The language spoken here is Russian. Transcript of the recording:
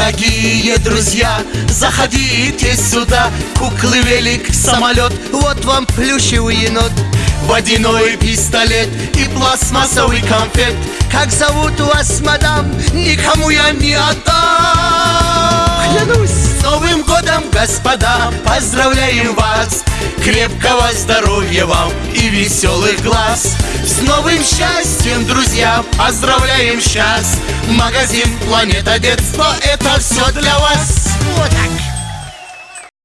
Дорогие друзья, заходите сюда. Куклы, велик, самолет. Вот вам плюшевый енот. Водяной пистолет и пластмассовый конфет. Как зовут вас, мадам? Никому я не отдам. Клянусь. С Новым годом, господа, поздравляем вас! Крепкого здоровья вам и веселых глаз новым счастьем, друзья, поздравляем сейчас Магазин Планета Детства, это все